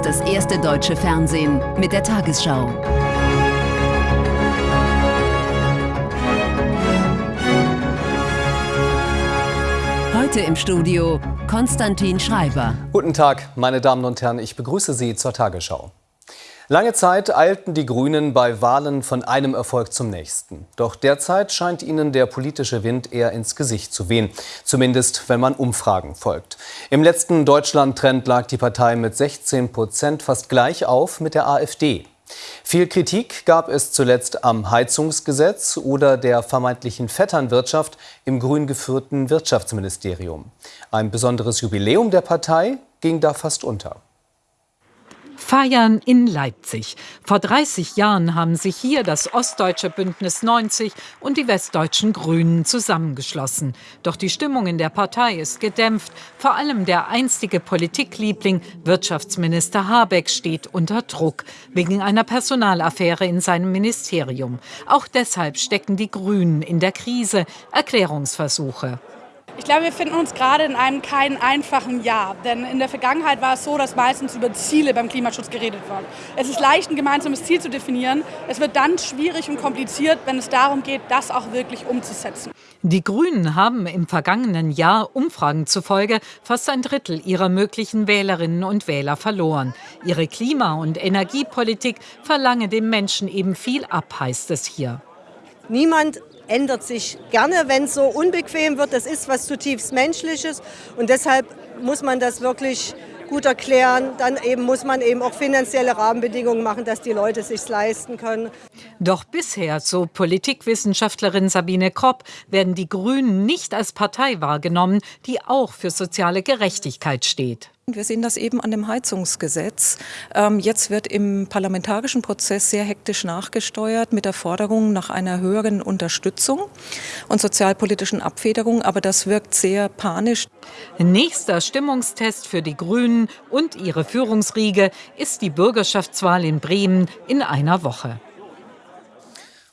ist das erste deutsche Fernsehen mit der Tagesschau. Heute im Studio Konstantin Schreiber. Guten Tag, meine Damen und Herren, ich begrüße Sie zur Tagesschau. Lange Zeit eilten die Grünen bei Wahlen von einem Erfolg zum nächsten. Doch derzeit scheint ihnen der politische Wind eher ins Gesicht zu wehen. Zumindest, wenn man Umfragen folgt. Im letzten Deutschland-Trend lag die Partei mit 16 Prozent fast gleich auf mit der AfD. Viel Kritik gab es zuletzt am Heizungsgesetz oder der vermeintlichen Vetternwirtschaft im grün geführten Wirtschaftsministerium. Ein besonderes Jubiläum der Partei ging da fast unter. Feiern in Leipzig. Vor 30 Jahren haben sich hier das Ostdeutsche Bündnis 90 und die Westdeutschen Grünen zusammengeschlossen. Doch die Stimmung in der Partei ist gedämpft. Vor allem der einstige Politikliebling, Wirtschaftsminister Habeck, steht unter Druck wegen einer Personalaffäre in seinem Ministerium. Auch deshalb stecken die Grünen in der Krise. Erklärungsversuche. Ich glaube, wir finden uns gerade in einem keinen einfachen Jahr. Denn in der Vergangenheit war es so, dass meistens über Ziele beim Klimaschutz geredet wird. Es ist leicht, ein gemeinsames Ziel zu definieren. Es wird dann schwierig und kompliziert, wenn es darum geht, das auch wirklich umzusetzen. Die Grünen haben im vergangenen Jahr Umfragen zufolge fast ein Drittel ihrer möglichen Wählerinnen und Wähler verloren. Ihre Klima- und Energiepolitik verlange dem Menschen eben viel ab, heißt es hier. Niemand ändert sich gerne, wenn es so unbequem wird. Das ist was zutiefst Menschliches und deshalb muss man das wirklich gut erklären. Dann eben muss man eben auch finanzielle Rahmenbedingungen machen, dass die Leute sich leisten können. Doch bisher, so Politikwissenschaftlerin Sabine Kropp, werden die Grünen nicht als Partei wahrgenommen, die auch für soziale Gerechtigkeit steht. Wir sehen das eben an dem Heizungsgesetz. Ähm, jetzt wird im parlamentarischen Prozess sehr hektisch nachgesteuert mit der Forderung nach einer höheren Unterstützung und sozialpolitischen Abfederung. Aber das wirkt sehr panisch. Nächster Stimmungstest für die Grünen und ihre Führungsriege ist die Bürgerschaftswahl in Bremen in einer Woche.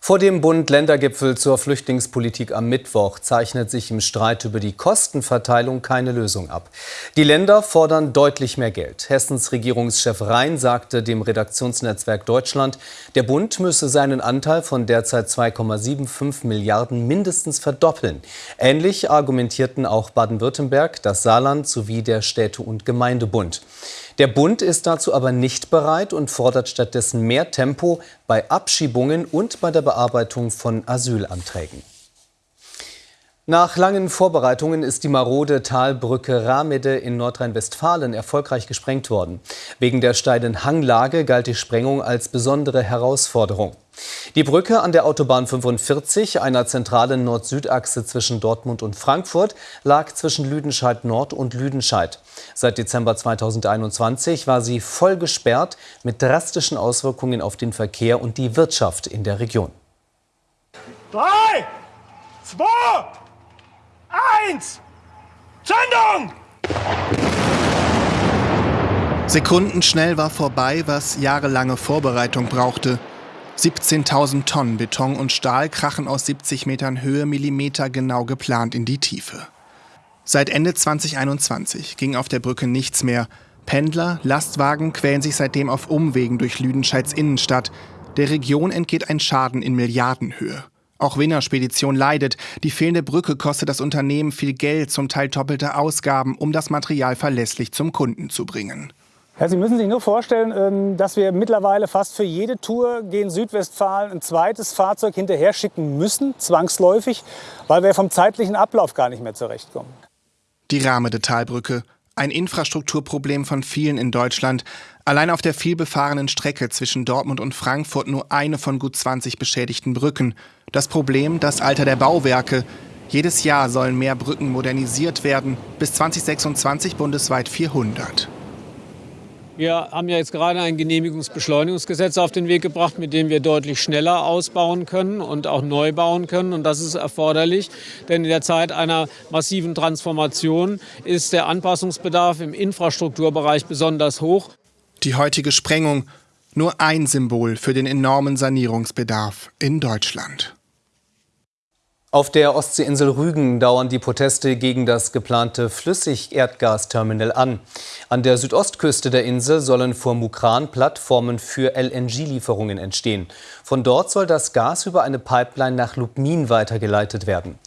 Vor dem Bund-Länder-Gipfel zur Flüchtlingspolitik am Mittwoch zeichnet sich im Streit über die Kostenverteilung keine Lösung ab. Die Länder fordern deutlich mehr Geld. Hessens Regierungschef Rhein sagte dem Redaktionsnetzwerk Deutschland, der Bund müsse seinen Anteil von derzeit 2,75 Milliarden mindestens verdoppeln. Ähnlich argumentierten auch Baden-Württemberg, das Saarland sowie der Städte- und Gemeindebund. Der Bund ist dazu aber nicht bereit und fordert stattdessen mehr Tempo bei Abschiebungen und bei der Bearbeitung von Asylanträgen. Nach langen Vorbereitungen ist die marode Talbrücke Ramede in Nordrhein-Westfalen erfolgreich gesprengt worden. Wegen der steilen Hanglage galt die Sprengung als besondere Herausforderung. Die Brücke an der Autobahn 45, einer zentralen Nord-Süd-Achse zwischen Dortmund und Frankfurt, lag zwischen Lüdenscheid Nord und Lüdenscheid. Seit Dezember 2021 war sie voll gesperrt mit drastischen Auswirkungen auf den Verkehr und die Wirtschaft in der Region. Drei, zwei, eins, Zündung! Sekundenschnell war vorbei, was jahrelange Vorbereitung brauchte. 17.000 Tonnen Beton und Stahl krachen aus 70 Metern Höhe Millimeter genau geplant in die Tiefe. Seit Ende 2021 ging auf der Brücke nichts mehr. Pendler, Lastwagen quälen sich seitdem auf Umwegen durch Lüdenscheids Innenstadt. Der Region entgeht ein Schaden in Milliardenhöhe. Auch Wiener Spedition leidet. Die fehlende Brücke kostet das Unternehmen viel Geld, zum Teil doppelte Ausgaben, um das Material verlässlich zum Kunden zu bringen. Ja, Sie müssen sich nur vorstellen, ähm, dass wir mittlerweile fast für jede Tour gegen Südwestfalen ein zweites Fahrzeug hinterher schicken müssen, zwangsläufig, weil wir vom zeitlichen Ablauf gar nicht mehr zurechtkommen. Die Rahmede Talbrücke, ein Infrastrukturproblem von vielen in Deutschland. Allein auf der vielbefahrenen Strecke zwischen Dortmund und Frankfurt nur eine von gut 20 beschädigten Brücken. Das Problem, das Alter der Bauwerke. Jedes Jahr sollen mehr Brücken modernisiert werden, bis 2026 bundesweit 400. Wir haben ja jetzt gerade ein Genehmigungsbeschleunigungsgesetz auf den Weg gebracht, mit dem wir deutlich schneller ausbauen können und auch neu bauen können. Und das ist erforderlich, denn in der Zeit einer massiven Transformation ist der Anpassungsbedarf im Infrastrukturbereich besonders hoch. Die heutige Sprengung nur ein Symbol für den enormen Sanierungsbedarf in Deutschland. Auf der Ostseeinsel Rügen dauern die Proteste gegen das geplante Flüssigerdgasterminal an. An der Südostküste der Insel sollen vor Mukran Plattformen für LNG-Lieferungen entstehen. Von dort soll das Gas über eine Pipeline nach Lubmin weitergeleitet werden.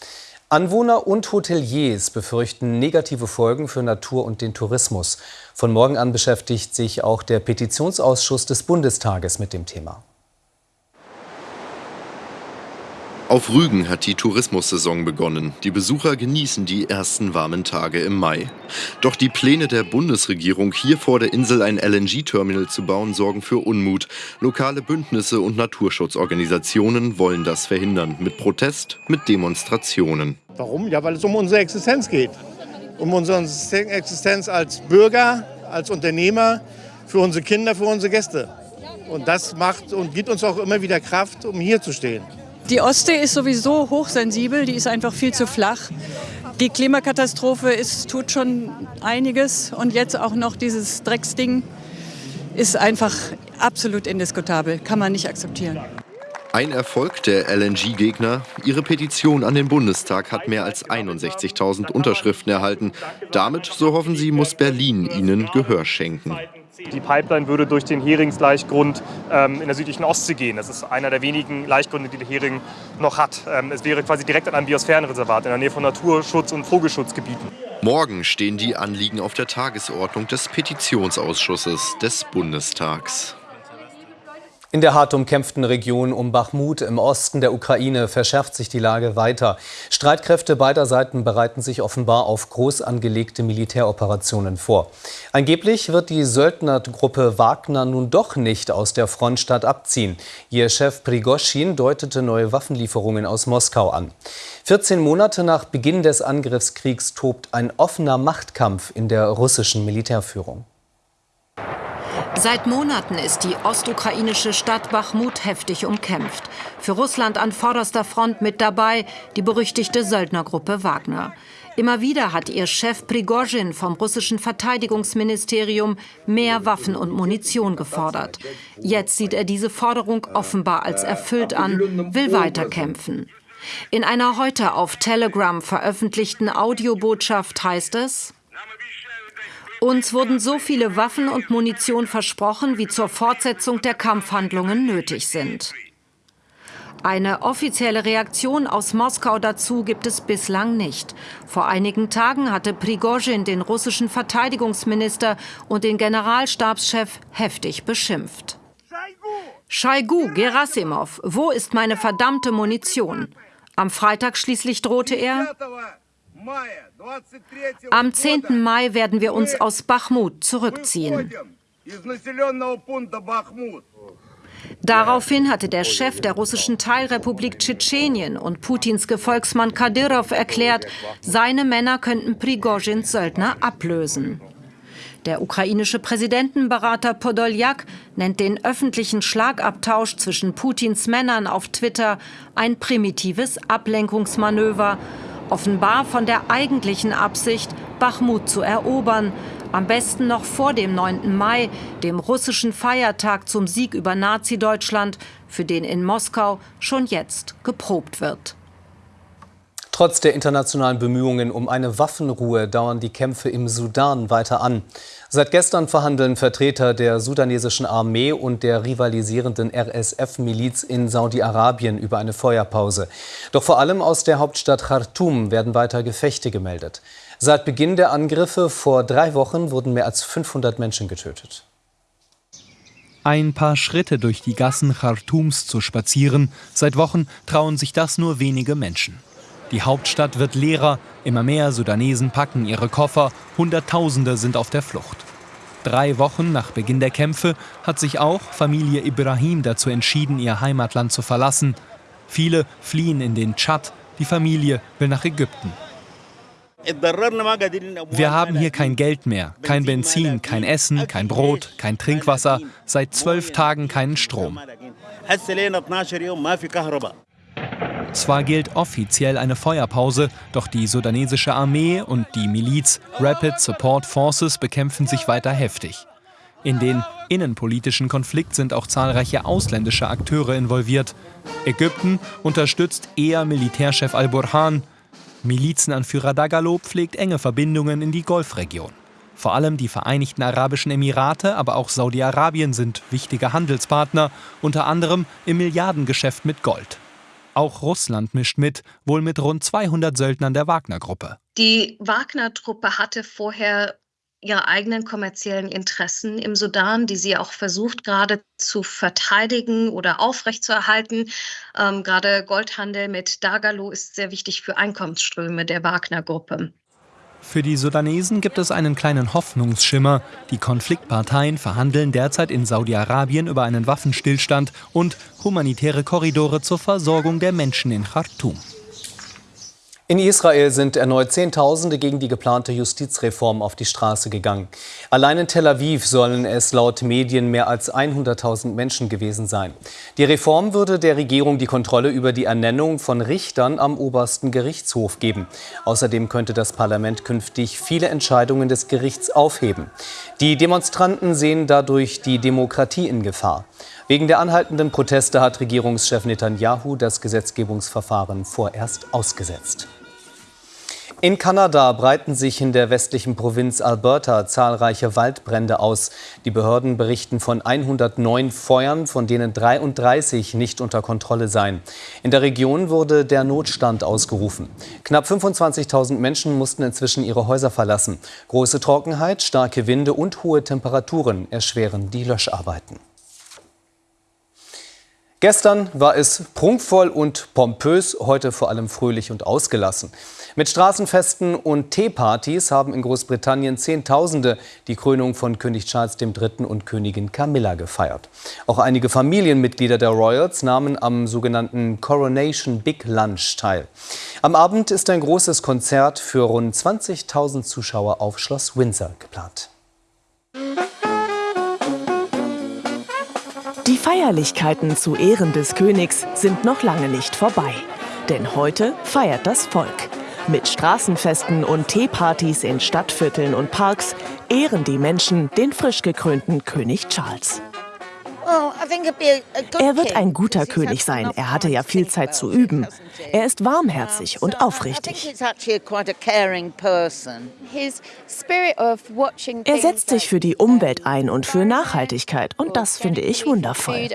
Anwohner und Hoteliers befürchten negative Folgen für Natur und den Tourismus. Von morgen an beschäftigt sich auch der Petitionsausschuss des Bundestages mit dem Thema. Auf Rügen hat die Tourismussaison begonnen. Die Besucher genießen die ersten warmen Tage im Mai. Doch die Pläne der Bundesregierung, hier vor der Insel ein LNG-Terminal zu bauen, sorgen für Unmut. Lokale Bündnisse und Naturschutzorganisationen wollen das verhindern. Mit Protest, mit Demonstrationen. Warum? Ja, weil es um unsere Existenz geht. Um unsere Existenz als Bürger, als Unternehmer, für unsere Kinder, für unsere Gäste. Und das macht und gibt uns auch immer wieder Kraft, um hier zu stehen. Die Ostsee ist sowieso hochsensibel, die ist einfach viel zu flach. Die Klimakatastrophe ist, tut schon einiges und jetzt auch noch dieses Drecksding ist einfach absolut indiskutabel, kann man nicht akzeptieren. Ein Erfolg der LNG-Gegner. Ihre Petition an den Bundestag hat mehr als 61.000 Unterschriften erhalten. Damit, so hoffen sie, muss Berlin ihnen Gehör schenken. Die Pipeline würde durch den Heringsleichgrund ähm, in der südlichen Ostsee gehen. Das ist einer der wenigen Laichgründe, die der Hering noch hat. Ähm, es wäre quasi direkt an einem Biosphärenreservat in der Nähe von Naturschutz- und Vogelschutzgebieten. Morgen stehen die Anliegen auf der Tagesordnung des Petitionsausschusses des Bundestags. In der hart umkämpften Region um Bachmut im Osten der Ukraine verschärft sich die Lage weiter. Streitkräfte beider Seiten bereiten sich offenbar auf groß angelegte Militäroperationen vor. Angeblich wird die Söldnergruppe Wagner nun doch nicht aus der Frontstadt abziehen. Ihr Chef Prigoschin deutete neue Waffenlieferungen aus Moskau an. 14 Monate nach Beginn des Angriffskriegs tobt ein offener Machtkampf in der russischen Militärführung. Seit Monaten ist die ostukrainische Stadt Bachmut heftig umkämpft. Für Russland an vorderster Front mit dabei die berüchtigte Söldnergruppe Wagner. Immer wieder hat ihr Chef Prigozhin vom russischen Verteidigungsministerium mehr Waffen und Munition gefordert. Jetzt sieht er diese Forderung offenbar als erfüllt an, will weiterkämpfen. In einer heute auf Telegram veröffentlichten Audiobotschaft heißt es, uns wurden so viele Waffen und Munition versprochen, wie zur Fortsetzung der Kampfhandlungen nötig sind. Eine offizielle Reaktion aus Moskau dazu gibt es bislang nicht. Vor einigen Tagen hatte Prigozhin den russischen Verteidigungsminister und den Generalstabschef heftig beschimpft. Schaigu, Gerasimov, wo ist meine verdammte Munition? Am Freitag schließlich drohte er, am 10. Mai werden wir uns aus Bachmut zurückziehen. Daraufhin hatte der Chef der russischen Teilrepublik Tschetschenien und Putins Gefolgsmann Kadyrov erklärt, seine Männer könnten Prigozhins Söldner ablösen. Der ukrainische Präsidentenberater Podoljak nennt den öffentlichen Schlagabtausch zwischen Putins Männern auf Twitter ein primitives Ablenkungsmanöver offenbar von der eigentlichen Absicht, Bachmut zu erobern, am besten noch vor dem 9. Mai, dem russischen Feiertag zum Sieg über Nazi-Deutschland, für den in Moskau schon jetzt geprobt wird. Trotz der internationalen Bemühungen um eine Waffenruhe dauern die Kämpfe im Sudan weiter an. Seit gestern verhandeln Vertreter der sudanesischen Armee und der rivalisierenden RSF-Miliz in Saudi-Arabien über eine Feuerpause. Doch vor allem aus der Hauptstadt Khartoum werden weiter Gefechte gemeldet. Seit Beginn der Angriffe vor drei Wochen wurden mehr als 500 Menschen getötet. Ein paar Schritte durch die Gassen Khartoums zu spazieren, seit Wochen trauen sich das nur wenige Menschen. Die Hauptstadt wird leerer, immer mehr Sudanesen packen ihre Koffer, Hunderttausende sind auf der Flucht. Drei Wochen nach Beginn der Kämpfe hat sich auch Familie Ibrahim dazu entschieden, ihr Heimatland zu verlassen. Viele fliehen in den Tschad, die Familie will nach Ägypten. Wir haben hier kein Geld mehr, kein Benzin, kein Essen, kein Brot, kein Trinkwasser, seit zwölf Tagen keinen Strom. Zwar gilt offiziell eine Feuerpause, doch die sudanesische Armee und die Miliz Rapid Support Forces bekämpfen sich weiter heftig. In den innenpolitischen Konflikt sind auch zahlreiche ausländische Akteure involviert. Ägypten unterstützt eher Militärchef al-Burhan. Milizenanführer Dagalo pflegt enge Verbindungen in die Golfregion. Vor allem die Vereinigten Arabischen Emirate, aber auch Saudi-Arabien sind wichtige Handelspartner, unter anderem im Milliardengeschäft mit Gold. Auch Russland mischt mit, wohl mit rund 200 Söldnern der Wagner-Gruppe. Die Wagner-Truppe hatte vorher ihre eigenen kommerziellen Interessen im Sudan, die sie auch versucht gerade zu verteidigen oder aufrechtzuerhalten. Ähm, gerade Goldhandel mit Dagalo ist sehr wichtig für Einkommensströme der Wagner-Gruppe. Für die Sudanesen gibt es einen kleinen Hoffnungsschimmer. Die Konfliktparteien verhandeln derzeit in Saudi-Arabien über einen Waffenstillstand und humanitäre Korridore zur Versorgung der Menschen in Khartoum. In Israel sind erneut Zehntausende gegen die geplante Justizreform auf die Straße gegangen. Allein in Tel Aviv sollen es laut Medien mehr als 100.000 Menschen gewesen sein. Die Reform würde der Regierung die Kontrolle über die Ernennung von Richtern am obersten Gerichtshof geben. Außerdem könnte das Parlament künftig viele Entscheidungen des Gerichts aufheben. Die Demonstranten sehen dadurch die Demokratie in Gefahr. Wegen der anhaltenden Proteste hat Regierungschef Netanyahu das Gesetzgebungsverfahren vorerst ausgesetzt. In Kanada breiten sich in der westlichen Provinz Alberta zahlreiche Waldbrände aus. Die Behörden berichten von 109 Feuern, von denen 33 nicht unter Kontrolle seien. In der Region wurde der Notstand ausgerufen. Knapp 25.000 Menschen mussten inzwischen ihre Häuser verlassen. Große Trockenheit, starke Winde und hohe Temperaturen erschweren die Löscharbeiten. Gestern war es prunkvoll und pompös, heute vor allem fröhlich und ausgelassen. Mit Straßenfesten und Teepartys haben in Großbritannien Zehntausende die Krönung von König Charles III. und Königin Camilla gefeiert. Auch einige Familienmitglieder der Royals nahmen am sogenannten Coronation Big Lunch teil. Am Abend ist ein großes Konzert für rund 20.000 Zuschauer auf Schloss Windsor geplant. Die Feierlichkeiten zu Ehren des Königs sind noch lange nicht vorbei. Denn heute feiert das Volk. Mit Straßenfesten und Teepartys in Stadtvierteln und Parks ehren die Menschen den frisch gekrönten König Charles. Er wird ein guter König sein. Er hatte ja viel Zeit zu üben. Er ist warmherzig und aufrichtig. Er setzt sich für die Umwelt ein und für Nachhaltigkeit. Und das finde ich wundervoll.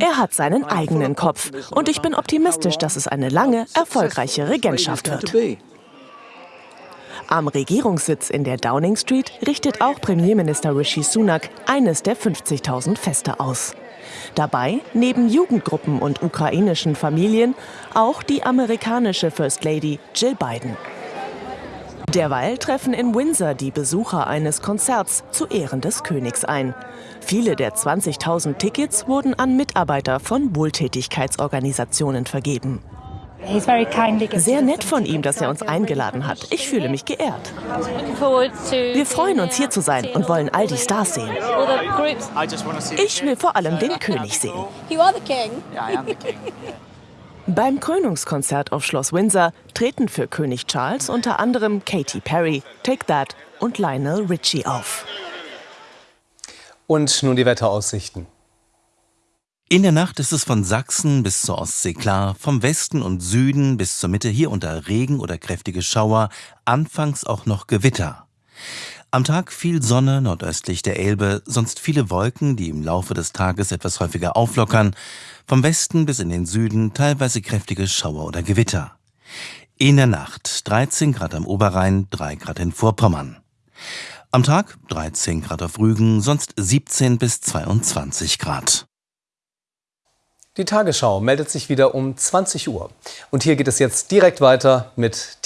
Er hat seinen eigenen Kopf. Und ich bin optimistisch, dass es eine lange, erfolgreiche Regentschaft wird. Am Regierungssitz in der Downing Street richtet auch Premierminister Rishi Sunak eines der 50.000 Feste aus. Dabei, neben Jugendgruppen und ukrainischen Familien, auch die amerikanische First Lady Jill Biden. Derweil treffen in Windsor die Besucher eines Konzerts zu Ehren des Königs ein. Viele der 20.000 Tickets wurden an Mitarbeiter von Wohltätigkeitsorganisationen vergeben. Sehr nett von ihm, dass er uns eingeladen hat. Ich fühle mich geehrt. Wir freuen uns, hier zu sein und wollen all die Stars sehen. Ich will vor allem den König sehen. Beim Krönungskonzert auf Schloss Windsor treten für König Charles unter anderem Katy Perry, Take That und Lionel Richie auf. Und nun die Wetteraussichten. In der Nacht ist es von Sachsen bis zur Ostsee klar, vom Westen und Süden bis zur Mitte hier unter Regen oder kräftige Schauer, anfangs auch noch Gewitter. Am Tag viel Sonne nordöstlich der Elbe, sonst viele Wolken, die im Laufe des Tages etwas häufiger auflockern, vom Westen bis in den Süden teilweise kräftige Schauer oder Gewitter. In der Nacht 13 Grad am Oberrhein, 3 Grad in Vorpommern. Am Tag 13 Grad auf Rügen, sonst 17 bis 22 Grad. Die Tagesschau meldet sich wieder um 20 Uhr. Und hier geht es jetzt direkt weiter mit